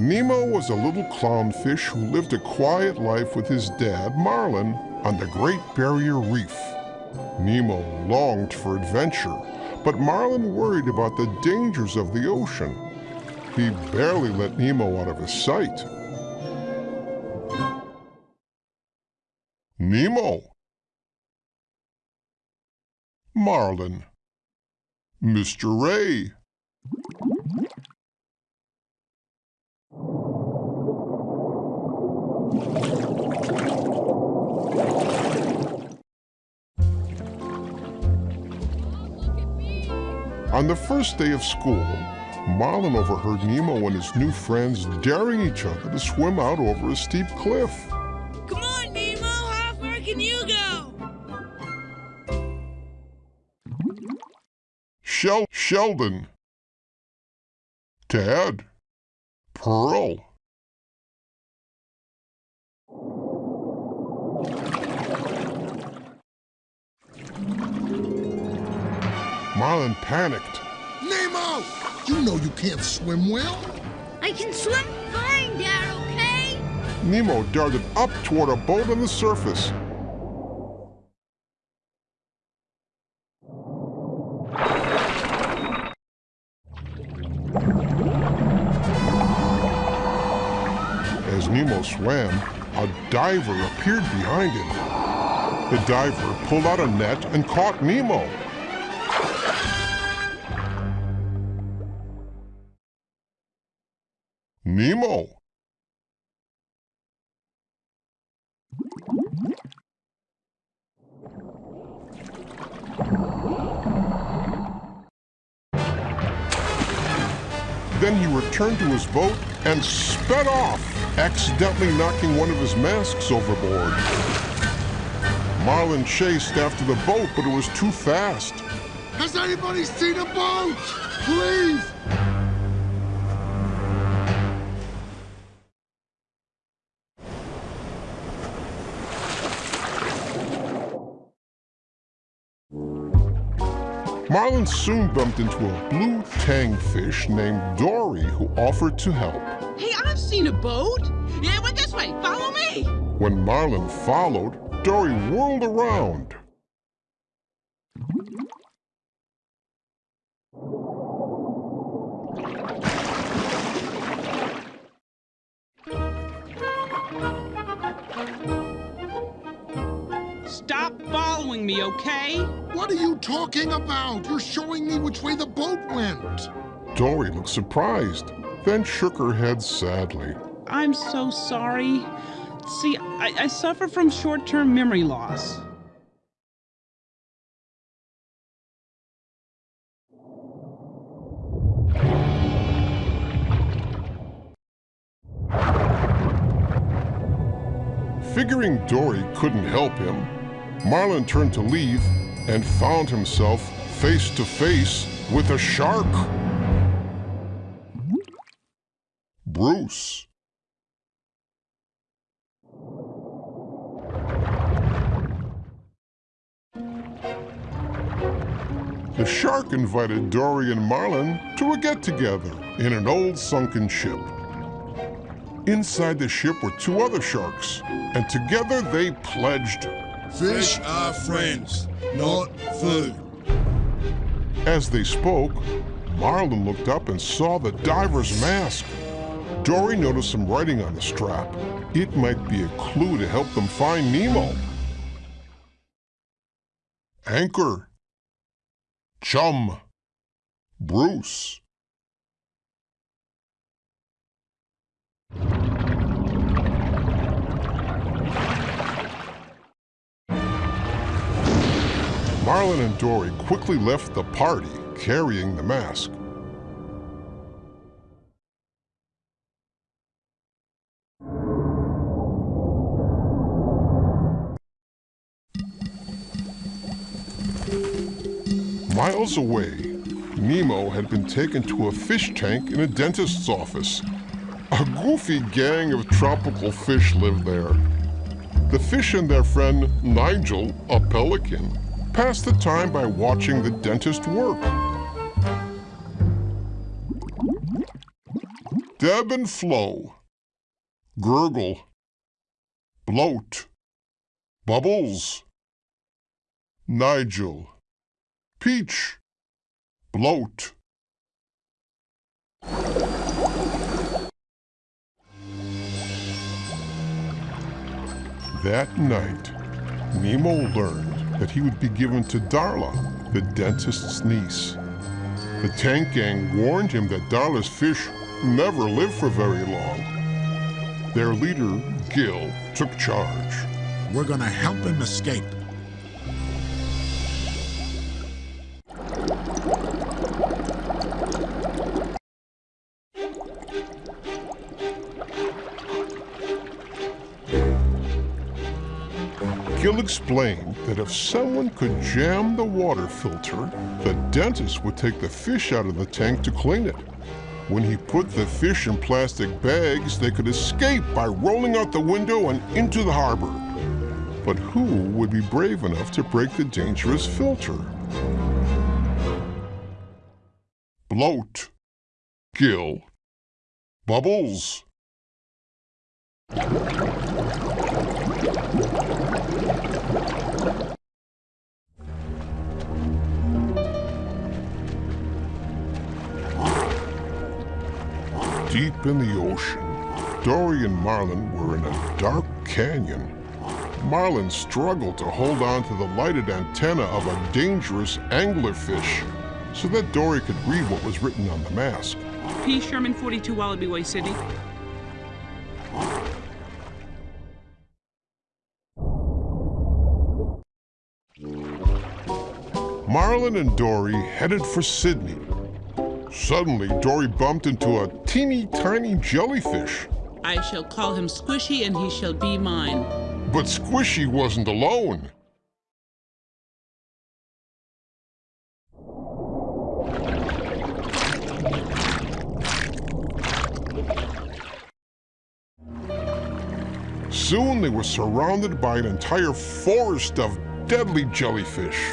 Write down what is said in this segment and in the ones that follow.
Nemo was a little clownfish who lived a quiet life with his dad, Marlin, on the Great Barrier Reef. Nemo longed for adventure, but Marlin worried about the dangers of the ocean. He barely let Nemo out of his sight. Nemo. Marlin. Mr. Ray. On the first day of school, Marlin overheard Nemo and his new friends daring each other to swim out over a steep cliff. Come on, Nemo! How far can you go? Shel Sheldon. Tad. Pearl. Marlin panicked. Nemo! You know you can't swim well. I can swim fine, Dad, okay? Nemo darted up toward a boat on the surface. As Nemo swam, a diver appeared behind him. The diver pulled out a net and caught Nemo. Nemo. Then he returned to his boat and sped off, accidentally knocking one of his masks overboard. Marlin chased after the boat, but it was too fast. Has anybody seen a boat? Please! Marlin soon bumped into a blue tang fish named Dory who offered to help. Hey, I've seen a boat. Yeah, it went this way. Follow me. When Marlin followed, Dory whirled around. Stop following me, okay? What are you talking about? You're showing me which way the boat went. Dory looked surprised, then shook her head sadly. I'm so sorry. See, I, I suffer from short term memory loss. Figuring Dory couldn't help him, Marlin turned to leave and found himself face to face with a shark. Bruce. The shark invited Dory and Marlin to a get-together in an old sunken ship. Inside the ship were two other sharks, and together they pledged. Fish are friends, not food. As they spoke, Marlin looked up and saw the diver's mask. Dory noticed some writing on the strap. It might be a clue to help them find Nemo. Anchor. Chum. Bruce. Marlin and Dory quickly left the party carrying the mask. Miles away, Nemo had been taken to a fish tank in a dentist's office. A goofy gang of tropical fish lived there. The fish and their friend Nigel, a pelican, passed the time by watching the dentist work. Deb and Flo. Gurgle, Bloat, Bubbles, Nigel, Peach, Bloat. That night, Nemo learned that he would be given to Darla, the dentist's niece. The tank gang warned him that Darla's fish never live for very long. Their leader, Gill, took charge. We're gonna help him escape. Explained that if someone could jam the water filter, the dentist would take the fish out of the tank to clean it. When he put the fish in plastic bags, they could escape by rolling out the window and into the harbor. But who would be brave enough to break the dangerous filter? Bloat. Gill. Bubbles. Deep in the ocean, Dory and Marlin were in a dark canyon. Marlin struggled to hold on to the lighted antenna of a dangerous anglerfish so that Dory could read what was written on the mask. P. Sherman 42 Wallaby Way, Sydney. Marlin and Dory headed for Sydney. Suddenly, Dory bumped into a teeny tiny jellyfish. I shall call him Squishy and he shall be mine. But Squishy wasn't alone. Soon they were surrounded by an entire forest of deadly jellyfish.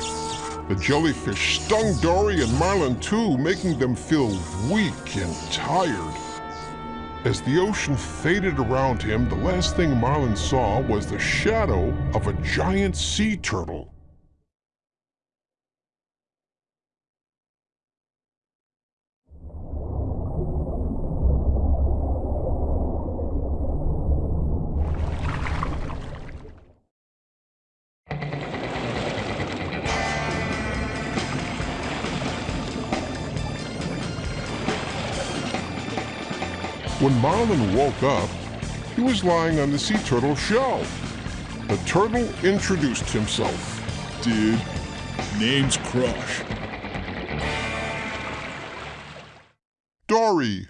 The jellyfish stung Dory and Marlin too, making them feel weak and tired. As the ocean faded around him, the last thing Marlin saw was the shadow of a giant sea turtle. When Marlin woke up, he was lying on the sea turtle's shell. The turtle introduced himself. Dude, name's Crush. Dory.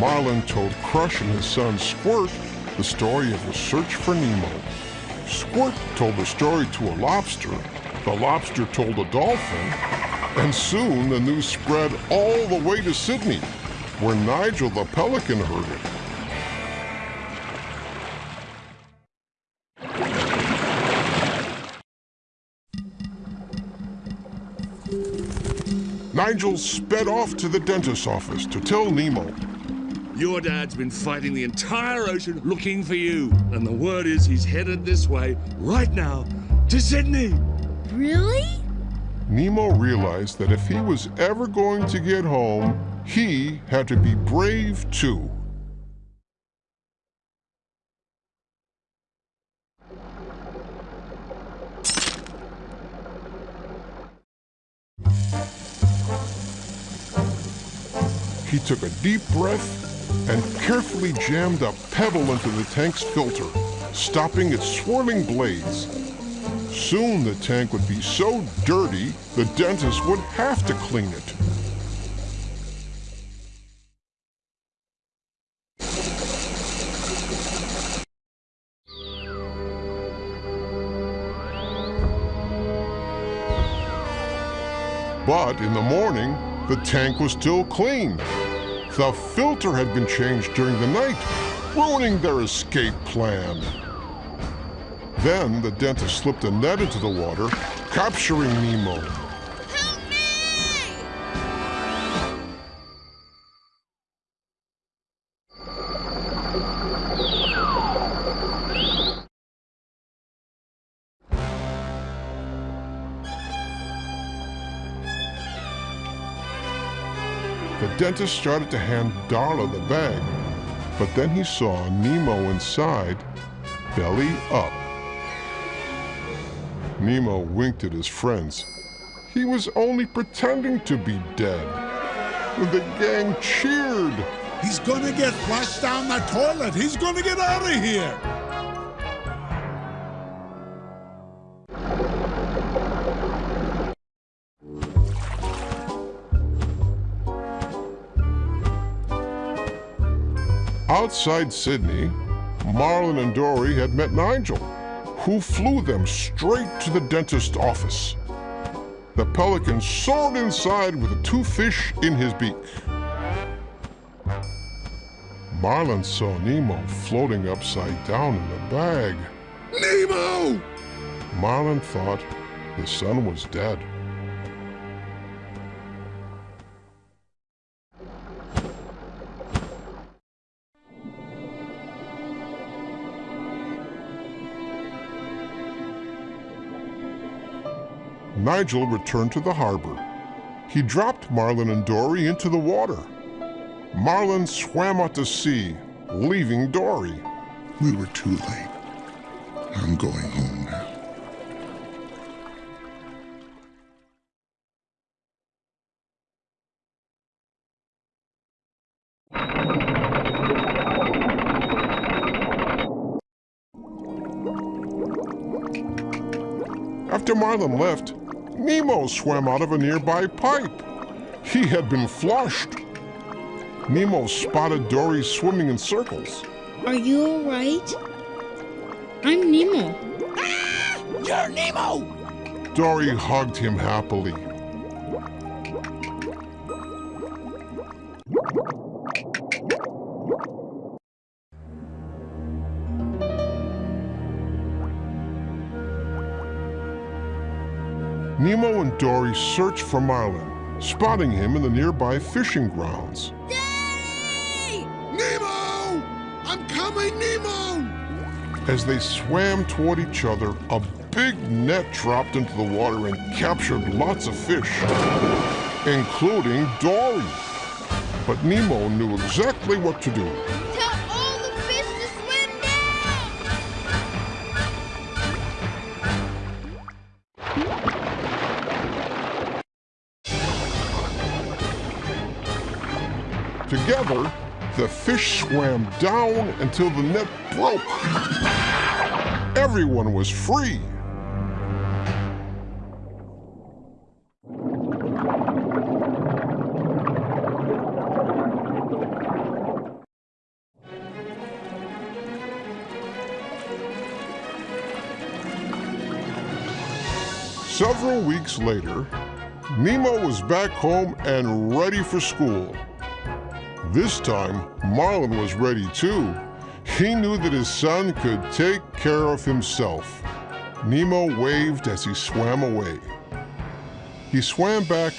Marlin told Crush and his son Squirt the story of the search for Nemo. Squirt told the story to a lobster, the lobster told a dolphin, and soon the news spread all the way to Sydney, where Nigel the pelican heard it. Nigel sped off to the dentist's office to tell Nemo. Your dad's been fighting the entire ocean looking for you. And the word is he's headed this way right now to Sydney. Really? Nemo realized that if he was ever going to get home, he had to be brave too. He took a deep breath and carefully jammed a pebble into the tank's filter, stopping its swirling blades. Soon the tank would be so dirty, the dentist would have to clean it. But in the morning, the tank was still clean. The filter had been changed during the night, ruining their escape plan. Then the dentist slipped a net into the water, capturing Nemo. Dentist started to hand Darla the bag, but then he saw Nemo inside, belly up. Nemo winked at his friends. He was only pretending to be dead. The gang cheered. He's gonna get flushed down the toilet. He's gonna get out of here. Outside Sydney, Marlin and Dory had met Nigel, who flew them straight to the dentist's office. The pelican soared inside with the two fish in his beak. Marlin saw Nemo floating upside down in the bag. Nemo! Marlin thought his son was dead. Nigel returned to the harbor. He dropped Marlin and Dory into the water. Marlin swam out to sea, leaving Dory. We were too late. I'm going home now. After Marlin left, Nemo swam out of a nearby pipe. He had been flushed. Nemo spotted Dory swimming in circles. Are you alright? I'm Nemo. Ah! You're Nemo! Dory hugged him happily. Nemo and Dory search for Marlin, spotting him in the nearby fishing grounds. Daddy! Nemo! I'm coming, Nemo! As they swam toward each other, a big net dropped into the water and captured lots of fish, including Dory. But Nemo knew exactly what to do. Together, the fish swam down until the net broke. Everyone was free. Several weeks later, Nemo was back home and ready for school. This time, Marlin was ready too. He knew that his son could take care of himself. Nemo waved as he swam away. He swam back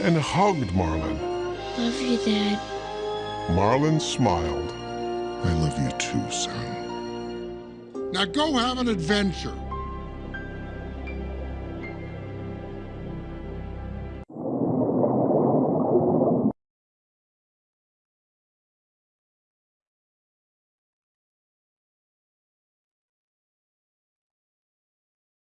and hugged Marlin. Love you, Dad. Marlin smiled. I love you too, son. Now go have an adventure.